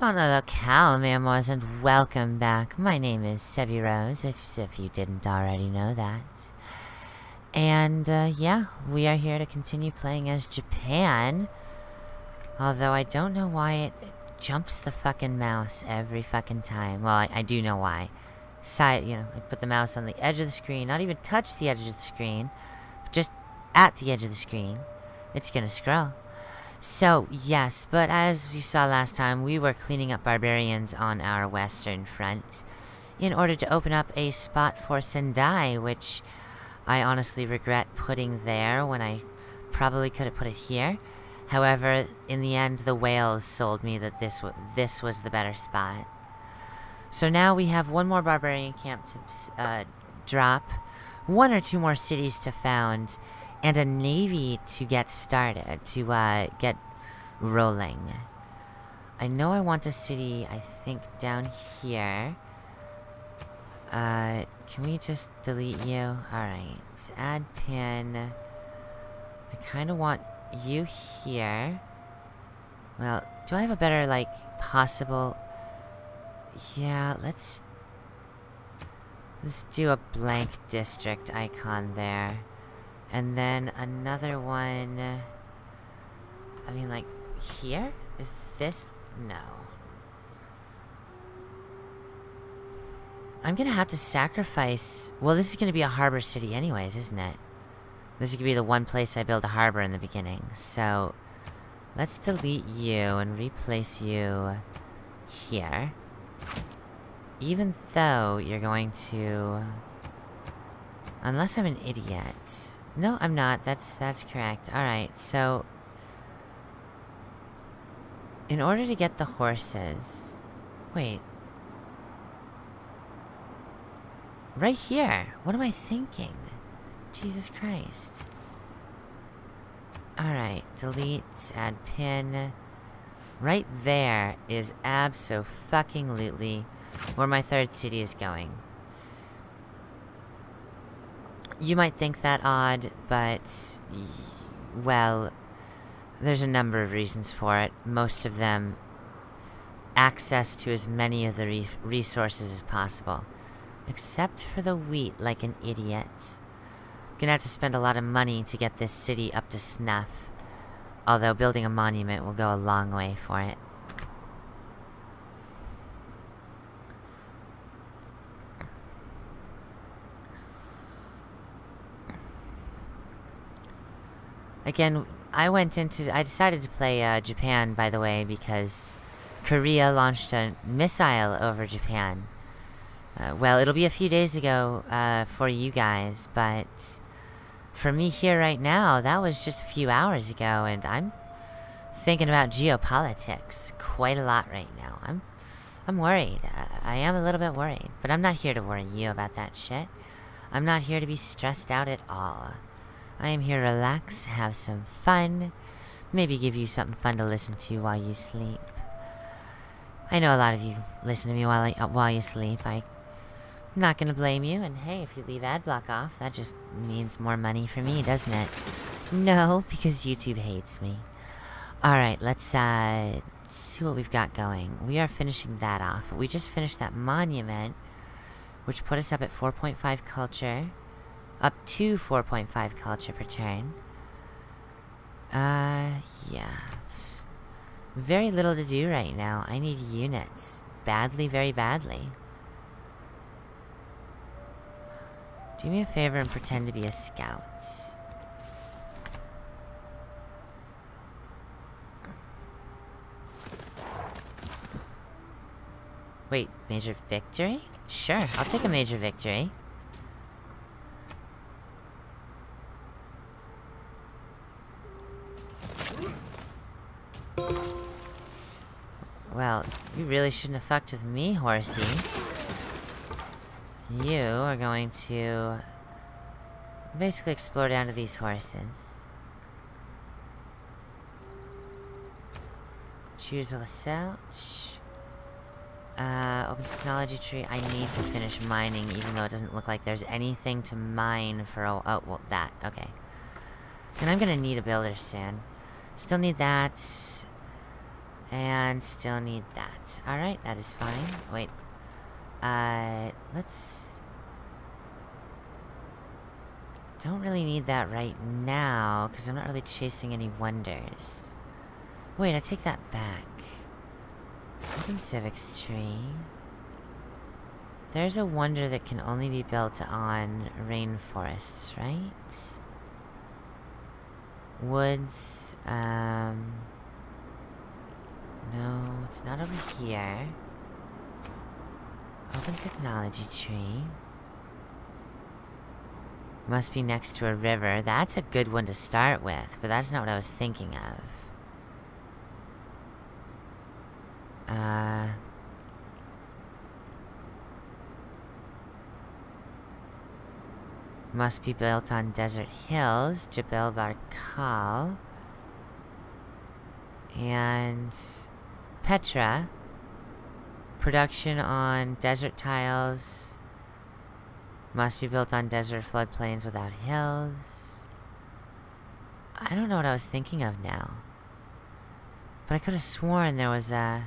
On the locale, mademoiselle, and welcome back. My name is Sevi Rose, if, if you didn't already know that. And, uh, yeah, we are here to continue playing as Japan. Although I don't know why it, jumps the fucking mouse every fucking time. Well, I, I do know why. Side, you know, I put the mouse on the edge of the screen, not even touch the edge of the screen, just at the edge of the screen. It's gonna scroll. So, yes, but as you saw last time, we were cleaning up barbarians on our western front in order to open up a spot for Sendai, which I honestly regret putting there when I probably could have put it here. However, in the end, the whales sold me that this, this was the better spot. So now we have one more barbarian camp to uh, drop, one or two more cities to found, and a navy to get started, to uh, get rolling. I know I want a city, I think, down here. Uh, can we just delete you? Alright, add pin. I kind of want you here. Well, do I have a better, like, possible... Yeah, let's... Let's do a blank district icon there. And then another one... I mean, like, here? Is this... No. I'm gonna have to sacrifice... Well, this is gonna be a harbor city anyways, isn't it? This is gonna be the one place I build a harbor in the beginning. So, let's delete you and replace you here. Even though you're going to... Unless I'm an idiot. No, I'm not. That's that's correct. Alright, so... In order to get the horses... Wait. Right here! What am I thinking? Jesus Christ. Alright, delete, add pin. Right there is abso-fucking-lutely where my third city is going. You might think that odd, but... Well... There's a number of reasons for it. Most of them... Access to as many of the re resources as possible. Except for the wheat, like an idiot. Gonna have to spend a lot of money to get this city up to snuff. Although building a monument will go a long way for it. Again, I went into... I decided to play uh, Japan, by the way, because Korea launched a missile over Japan. Uh, well, it'll be a few days ago uh, for you guys, but for me here right now, that was just a few hours ago, and I'm thinking about geopolitics quite a lot right now. I'm, I'm worried. I, I am a little bit worried, but I'm not here to worry you about that shit. I'm not here to be stressed out at all. I am here to relax, have some fun, maybe give you something fun to listen to while you sleep. I know a lot of you listen to me while I, while you sleep. I'm not gonna blame you, and hey, if you leave AdBlock off, that just means more money for me, doesn't it? No, because YouTube hates me. Alright, let's uh, see what we've got going. We are finishing that off. We just finished that monument, which put us up at 4.5 culture up to 4.5 culture per turn. Uh, yeah. Very little to do right now. I need units. Badly, very badly. Do me a favor and pretend to be a scout. Wait, major victory? Sure, I'll take a major victory. You really shouldn't have fucked with me, horsey. You are going to... Basically explore down to these horses. Choose a Laselch. Uh, open technology tree. I need to finish mining, even though it doesn't look like there's anything to mine for a- oh, well, that. Okay. And I'm gonna need a builder soon. Still need that. And still need that. Alright, that is fine. Wait. Uh, let's... Don't really need that right now, because I'm not really chasing any wonders. Wait, I take that back. Open Civics tree. There's a wonder that can only be built on rainforests, right? Woods, um... No, it's not over here. Open technology tree. Must be next to a river. That's a good one to start with, but that's not what I was thinking of. Uh... Must be built on desert hills, Jebel Barkal. And... Petra. Production on desert tiles. Must be built on desert floodplains without hills. I don't know what I was thinking of now. But I could have sworn there was a...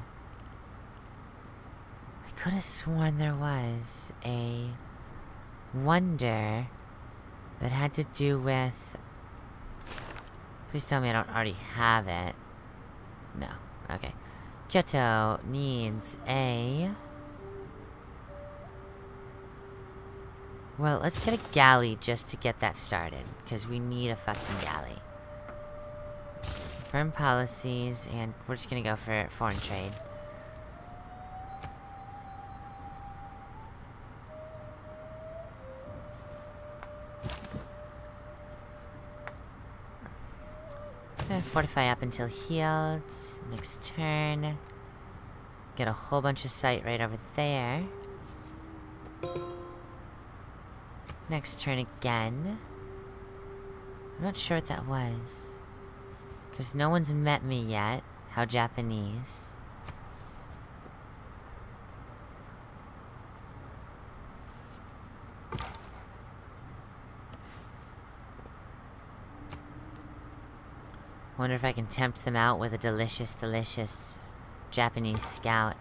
I could have sworn there was a wonder that had to do with... Please tell me I don't already have it. No. Okay. Kyoto needs a... Well, let's get a galley just to get that started. Because we need a fucking galley. Firm policies, and we're just gonna go for foreign trade. Fortify up until healed. Next turn. Get a whole bunch of sight right over there. Next turn again. I'm not sure what that was. Because no one's met me yet. How Japanese. Wonder if I can tempt them out with a delicious, delicious Japanese scout.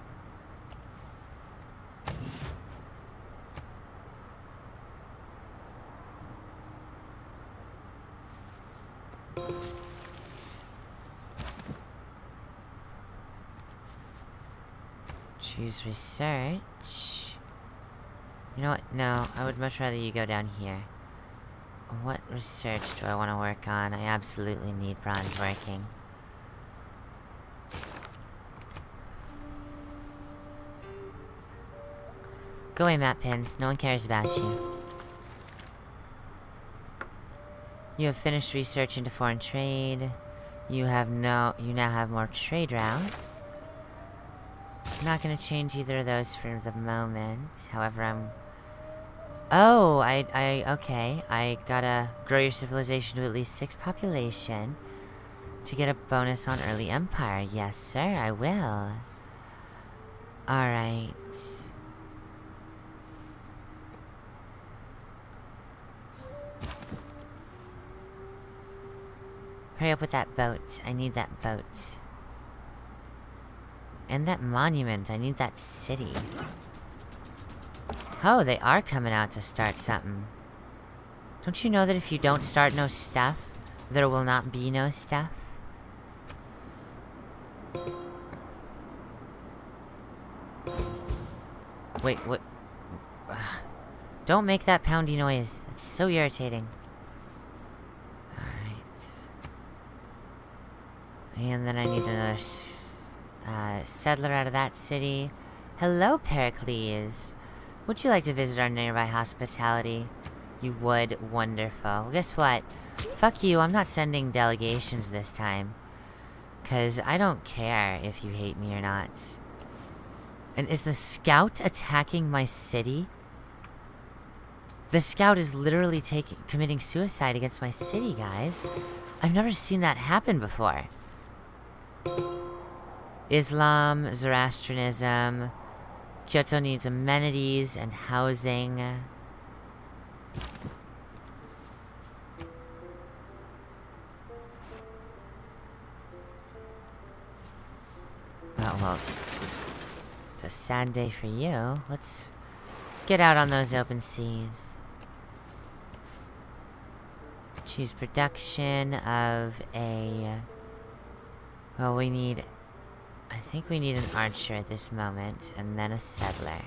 Choose research. You know what? No, I would much rather you go down here. What research do I want to work on? I absolutely need bronze working. Go away, map pins. No one cares about you. You have finished research into foreign trade. You have no- you now have more trade routes. I'm Not gonna change either of those for the moment. However, I'm Oh, I, I, okay. I gotta grow your civilization to at least six population to get a bonus on early empire. Yes, sir, I will. Alright. Hurry up with that boat. I need that boat. And that monument. I need that city. Oh, they are coming out to start something. Don't you know that if you don't start no stuff, there will not be no stuff? Wait, what? Don't make that poundy noise. It's so irritating. Alright. And then I need another uh, settler out of that city. Hello, Pericles. Would you like to visit our nearby hospitality? You would? Wonderful. Well, guess what? Fuck you, I'm not sending delegations this time. Because I don't care if you hate me or not. And is the scout attacking my city? The scout is literally taking committing suicide against my city, guys. I've never seen that happen before. Islam, Zoroastrianism, Kyoto needs amenities and housing. Oh, well. It's a sad day for you. Let's get out on those open seas. Choose production of a... Well, we need... I think we need an archer at this moment, and then a settler.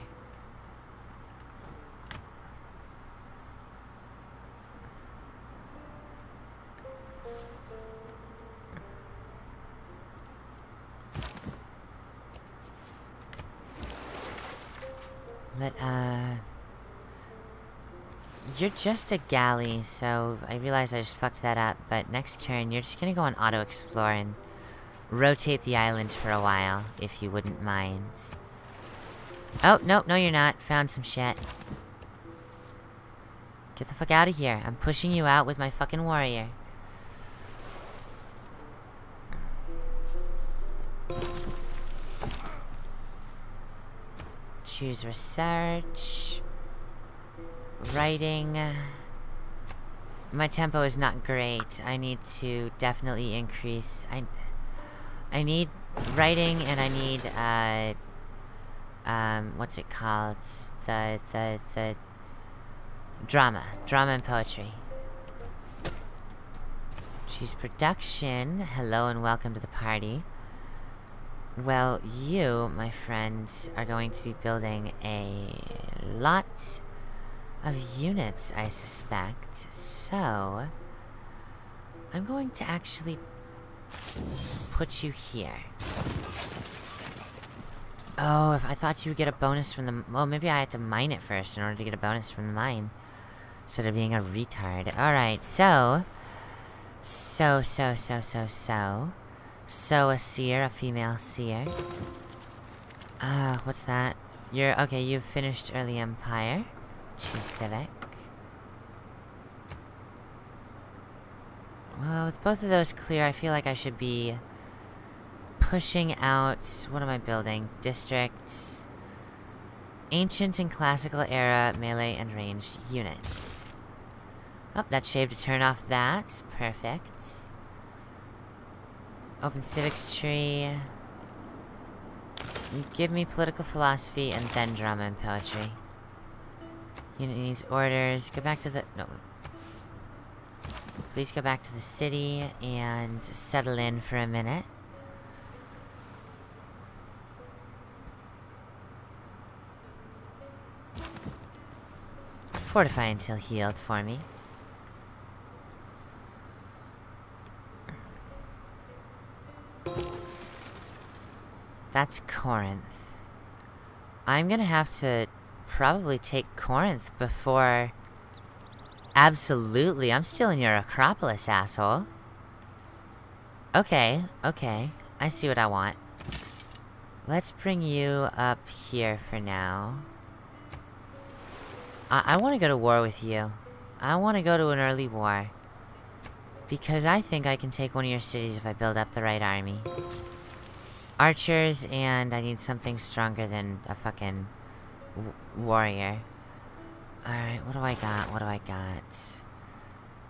Let, uh... You're just a galley, so I realize I just fucked that up, but next turn you're just gonna go on auto-explore and rotate the island for a while, if you wouldn't mind. Oh, no, no you're not. Found some shit. Get the fuck out of here. I'm pushing you out with my fucking warrior. Choose research. Writing. My tempo is not great. I need to definitely increase. I, I need writing and I need, uh, um, what's it called? The, the, the, drama. Drama and poetry. Choose production. Hello and welcome to the party. Well, you, my friends, are going to be building a lot of units, I suspect. So, I'm going to actually put you here. Oh, if I thought you would get a bonus from the... Well, maybe I had to mine it first in order to get a bonus from the mine. Instead of being a retard. Alright, so... So, so, so, so, so... So, a seer, a female seer. Uh, what's that? You're... Okay, you've finished Early Empire. Choose Civic. Well, with both of those clear, I feel like I should be pushing out... What am I building? Districts. Ancient and Classical Era melee and ranged units. Oh, that shaved to turn off that. Perfect. Open civics tree. Give me political philosophy and then drama and poetry. Unit needs orders. Go back to the... No. Please go back to the city and settle in for a minute. Fortify until healed for me. That's Corinth. I'm gonna have to probably take Corinth before... Absolutely, I'm still in your Acropolis, asshole. Okay, okay. I see what I want. Let's bring you up here for now. I, I want to go to war with you. I want to go to an early war. Because I think I can take one of your cities if I build up the right army. Archers, and I need something stronger than a fucking warrior. Alright, what do I got? What do I got?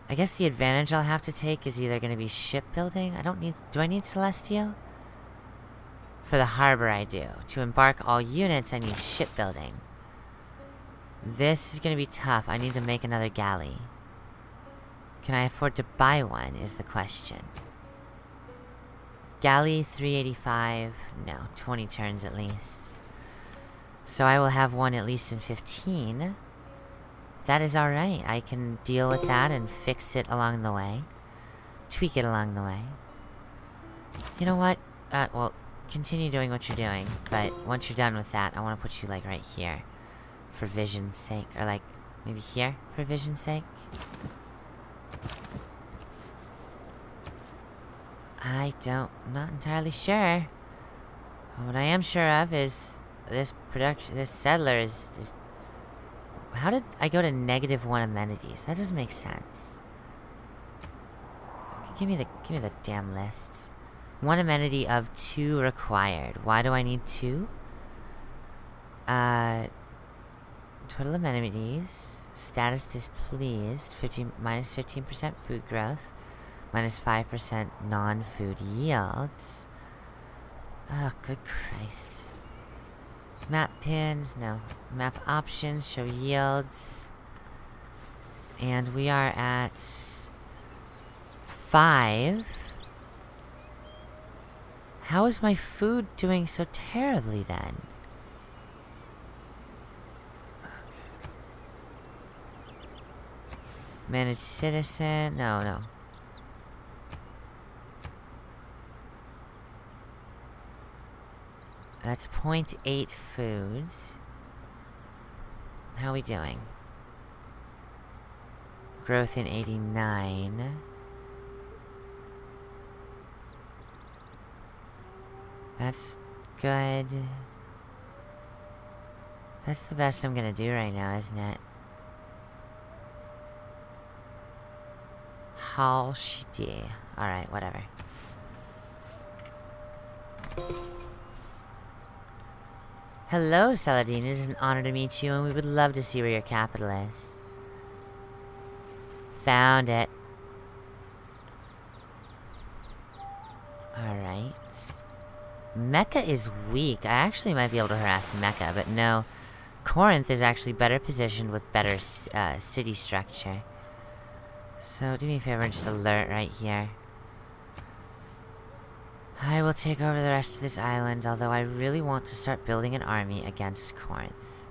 I guess the advantage I'll have to take is either going to be shipbuilding. I don't need... Do I need Celestial? For the harbor, I do. To embark all units, I need shipbuilding. This is going to be tough. I need to make another galley. Can I afford to buy one, is the question. Galley 385. No, 20 turns at least. So I will have one at least in 15. That is alright. I can deal with that and fix it along the way. Tweak it along the way. You know what? Uh, well, continue doing what you're doing. But once you're done with that, I want to put you, like, right here. For vision's sake. Or, like, maybe here for vision's sake. I don't... I'm not entirely sure. What I am sure of is this production... This settler is just... How did I go to negative one amenities? That doesn't make sense. Give me the... Give me the damn list. One amenity of two required. Why do I need two? Uh... Total amenities. Status displeased. 50, minus 15% food growth minus 5% non-food yields. Oh, good Christ. Map pins, no. Map options, show yields. And we are at... Five. How is my food doing so terribly then? Managed citizen, no, no. That's 0.8 foods. How are we doing? Growth in 89. That's good. That's the best I'm gonna do right now, isn't it? How shitty. Alright, whatever. Hello, Saladin. It is an honor to meet you, and we would love to see where your capital is. Found it. Alright. Mecca is weak. I actually might be able to harass Mecca, but no. Corinth is actually better positioned with better uh, city structure. So, do me a favor and just alert right here. I will take over the rest of this island, although I really want to start building an army against Corinth.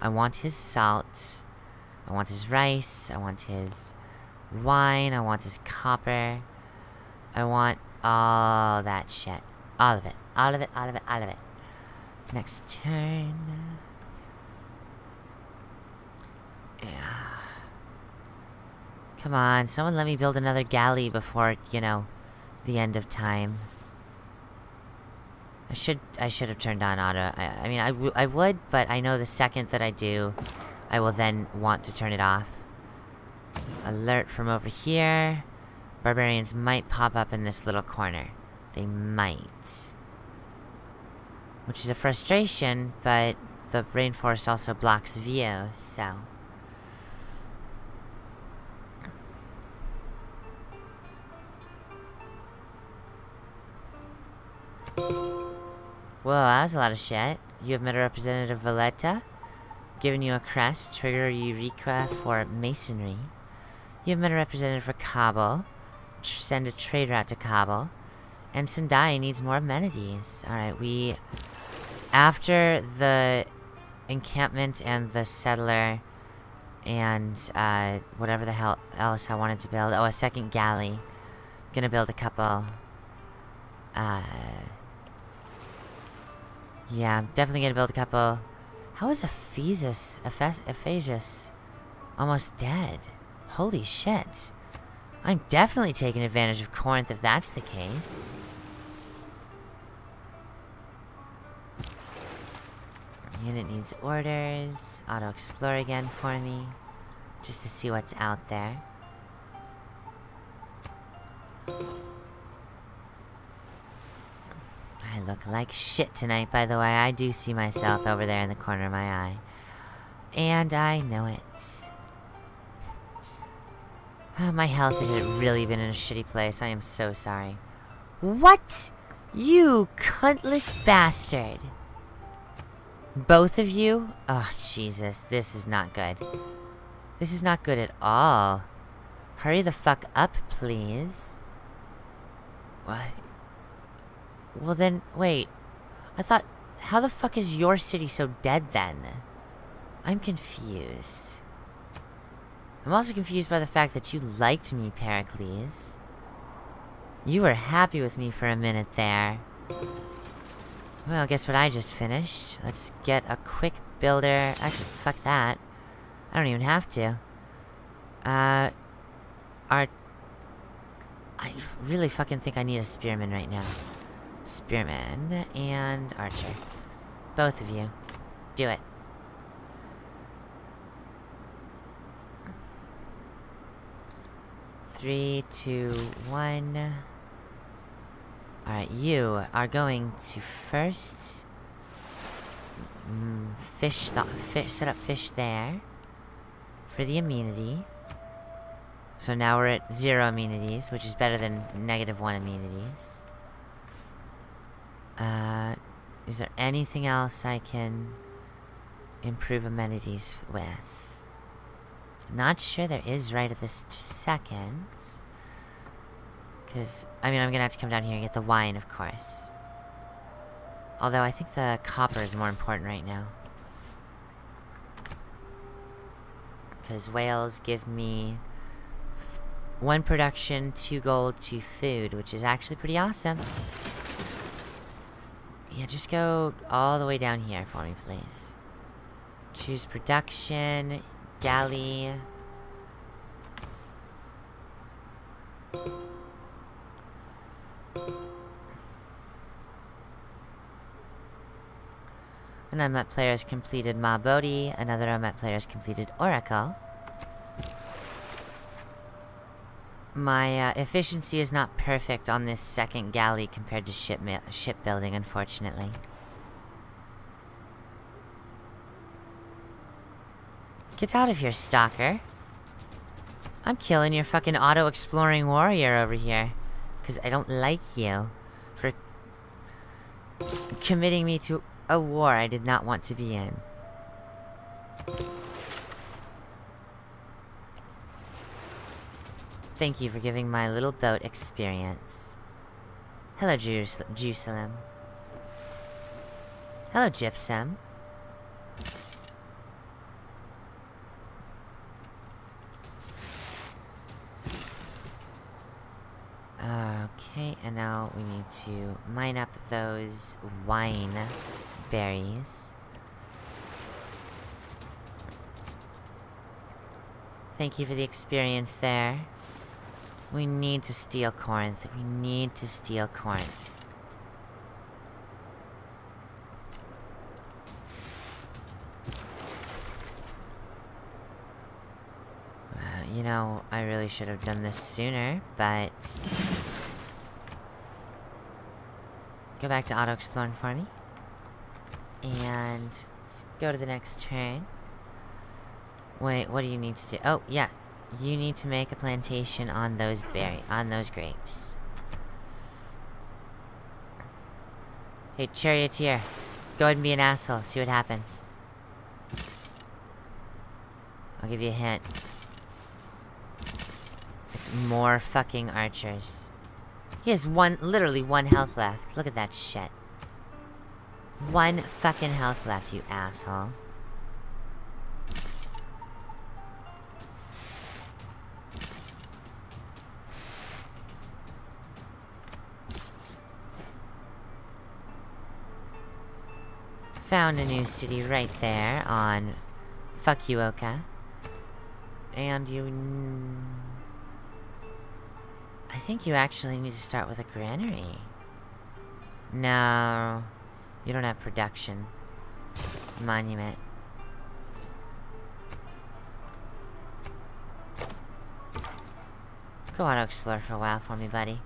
I want his salt. I want his rice. I want his wine. I want his copper. I want all that shit. All of it. All of it, all of it, all of it. Next turn. Yeah. Come on, someone let me build another galley before, you know, the end of time. I should I should have turned on auto. I, I mean, I, I would, but I know the second that I do, I will then want to turn it off. Alert from over here. Barbarians might pop up in this little corner. They might. Which is a frustration, but the rainforest also blocks view, so... Whoa, that was a lot of shit. You have met a representative Valletta. Given you a crest, trigger Eureka for masonry. You have met a representative for Kabul. Send a trade route to Kabul. And Sendai needs more amenities. Alright, we... After the encampment and the settler and uh, whatever the hell else I wanted to build. Oh, a second galley. Gonna build a couple. Uh, yeah, I'm definitely gonna build a couple. How is Ephesus, Ephesus almost dead? Holy shit. I'm definitely taking advantage of Corinth if that's the case. Unit needs orders. Auto-explore again for me. Just to see what's out there. I look like shit tonight, by the way. I do see myself over there in the corner of my eye. And I know it. Oh, my health has really been in a shitty place. I am so sorry. What? You cuntless bastard. Both of you? Oh, Jesus. This is not good. This is not good at all. Hurry the fuck up, please. What? Well then, wait. I thought... How the fuck is your city so dead then? I'm confused. I'm also confused by the fact that you liked me, Pericles. You were happy with me for a minute there. Well, guess what I just finished? Let's get a quick builder. Actually, fuck that. I don't even have to. Uh... Our... I really fucking think I need a spearman right now. Spearman and Archer. Both of you. Do it. Three, two, one. Alright, you are going to first mm, fish, the, fish, set up fish there for the immunity. So now we're at zero immunities, which is better than negative one immunities. Uh, is there anything else I can improve amenities with? Not sure there is right at this second. Because, I mean, I'm gonna have to come down here and get the wine, of course. Although, I think the copper is more important right now. Because whales give me... One production, two gold, two food, which is actually pretty awesome. Yeah, just go all the way down here for me, please. Choose production, galley... An unmet player has completed Mahabodhi, another unmet player has completed Oracle. My uh, efficiency is not perfect on this second galley compared to ship shipbuilding, unfortunately. Get out of here, stalker. I'm killing your fucking auto-exploring warrior over here. Because I don't like you. For... committing me to a war I did not want to be in. Thank you for giving my little boat experience. Hello, Jerusalem. Hello, Gypsum. Okay, and now we need to mine up those wine berries. Thank you for the experience there. We need to steal Corinth. We need to steal Corinth. You know, I really should have done this sooner, but... Go back to auto-exploring for me. And go to the next turn. Wait, what do you need to do? Oh, yeah. You need to make a plantation on those berry on those grapes. Hey, charioteer. Go ahead and be an asshole. See what happens. I'll give you a hint. It's more fucking archers. He has one, literally one health left. Look at that shit. One fucking health left, you asshole. Found a new city right there on Fukuoka. And you... I think you actually need to start with a granary. No. You don't have production. Monument. Go auto explore for a while for me, buddy.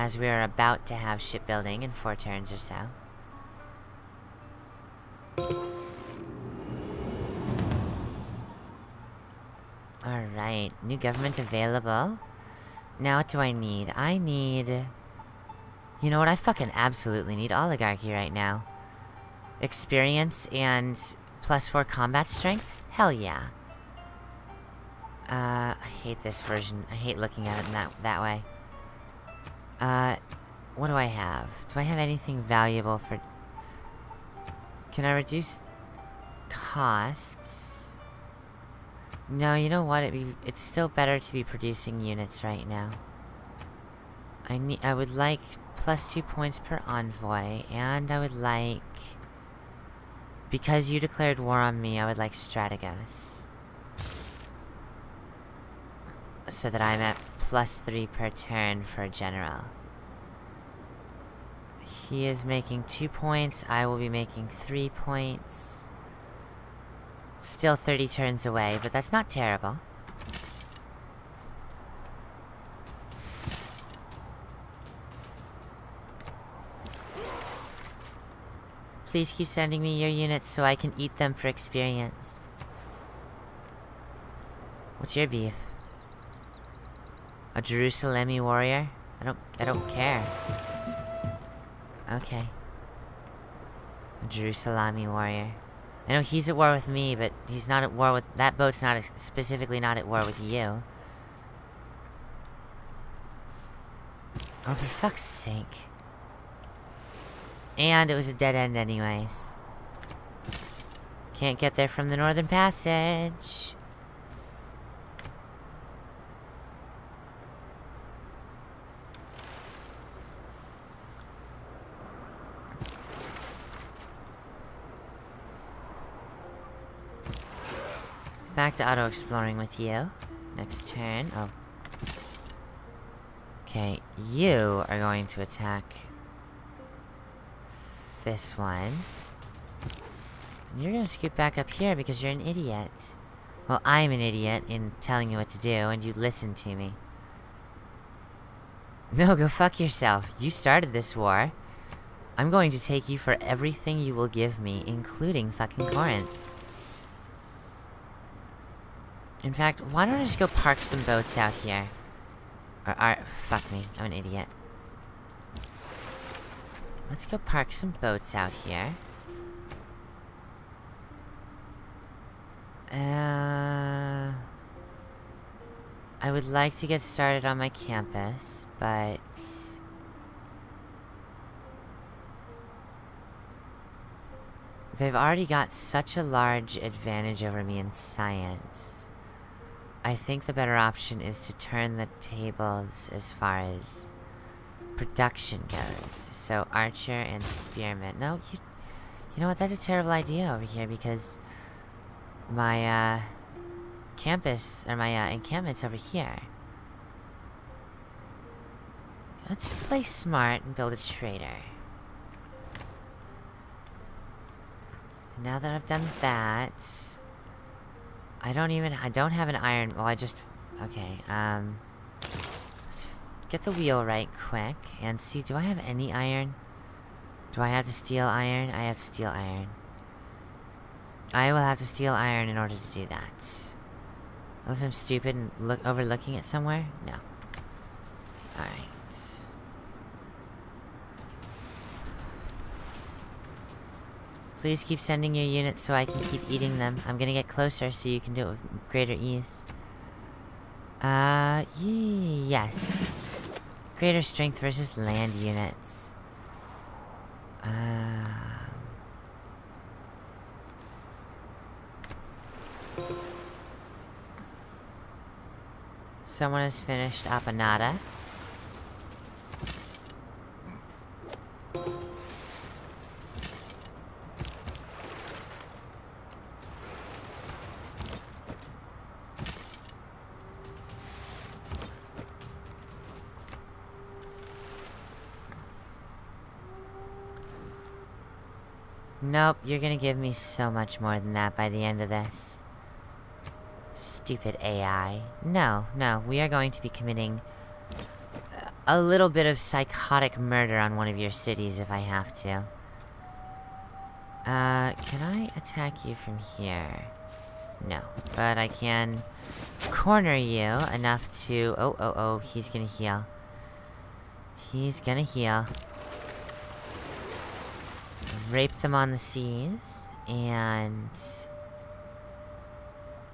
As we are about to have shipbuilding in four turns or so. Alright, new government available. Now what do I need? I need... You know what? I fucking absolutely need oligarchy right now. Experience and plus four combat strength? Hell yeah. Uh, I hate this version. I hate looking at it in that, that way. Uh, what do I have? Do I have anything valuable for... Can I reduce costs? No, you know what? Be, it's still better to be producing units right now. I need. I would like plus two points per envoy, and I would like... Because you declared war on me, I would like Strategos. So that I'm at plus three per turn for general. He is making two points, I will be making three points. Still 30 turns away, but that's not terrible. Please keep sending me your units so I can eat them for experience. What's your beef? A Jerusalemi warrior? I don't I don't care. Okay. Jerusalemi warrior. I know he's at war with me, but he's not at war with that boat's not specifically not at war with you. Oh, for fuck's sake. And it was a dead end anyways. Can't get there from the Northern Passage. Back to auto-exploring with you. Next turn. Oh. Okay, you are going to attack this one. And you're gonna scoot back up here because you're an idiot. Well, I'm an idiot in telling you what to do, and you listen to me. No, go fuck yourself. You started this war. I'm going to take you for everything you will give me, including fucking Corinth. In fact, why don't I just go park some boats out here? Or, or, fuck me, I'm an idiot. Let's go park some boats out here. Uh... I would like to get started on my campus, but... They've already got such a large advantage over me in science. I think the better option is to turn the tables as far as production goes. So archer and spearman. No, you, you know what? That's a terrible idea over here because my uh, campus or my uh, encampment's over here. Let's play smart and build a trader. Now that I've done that, I don't even- I don't have an iron- well, I just- okay, um... Let's get the wheel right quick, and see, do I have any iron? Do I have to steal iron? I have to steal iron. I will have to steal iron in order to do that. Unless I'm stupid and look overlooking it somewhere? No. Alright. Please keep sending your units so I can keep eating them. I'm gonna get closer so you can do it with greater ease. Uh, yes. Greater strength versus land units. Um... Someone has finished Apadana. Nope, you're gonna give me so much more than that by the end of this. Stupid AI. No, no, we are going to be committing a little bit of psychotic murder on one of your cities if I have to. Uh, can I attack you from here? No, but I can corner you enough to... Oh, oh, oh, he's gonna heal. He's gonna heal rape them on the seas, and...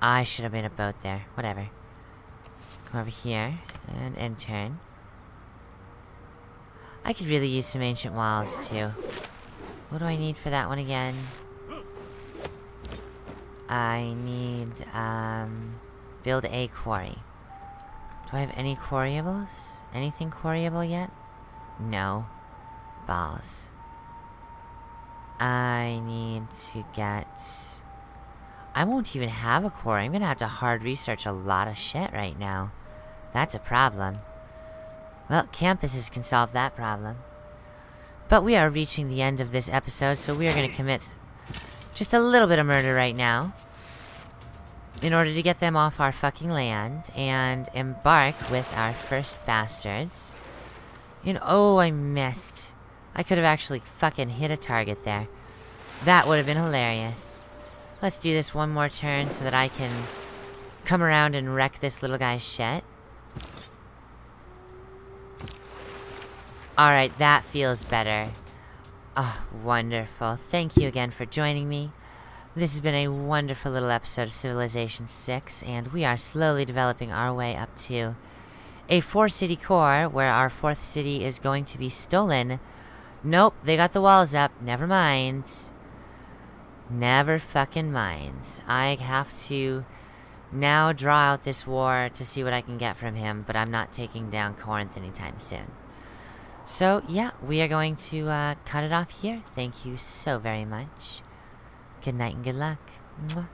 I should have made a boat there. Whatever. Come over here, and end turn. I could really use some ancient walls, too. What do I need for that one again? I need, um... Build a quarry. Do I have any quarryables? Anything quarryable yet? No. Balls. I need to get... I won't even have a core. I'm gonna have to hard research a lot of shit right now. That's a problem. Well, campuses can solve that problem. But we are reaching the end of this episode, so we are gonna commit just a little bit of murder right now. In order to get them off our fucking land and embark with our first bastards. And oh, I missed. I could have actually fucking hit a target there. That would have been hilarious. Let's do this one more turn so that I can come around and wreck this little guy's shit. Alright, that feels better. Oh, wonderful. Thank you again for joining me. This has been a wonderful little episode of Civilization 6, and we are slowly developing our way up to a four-city core, where our fourth city is going to be stolen. Nope, they got the walls up. Never mind. Never fucking mind. I have to now draw out this war to see what I can get from him, but I'm not taking down Corinth anytime soon. So, yeah, we are going to uh, cut it off here. Thank you so very much. Good night and good luck. Mwah.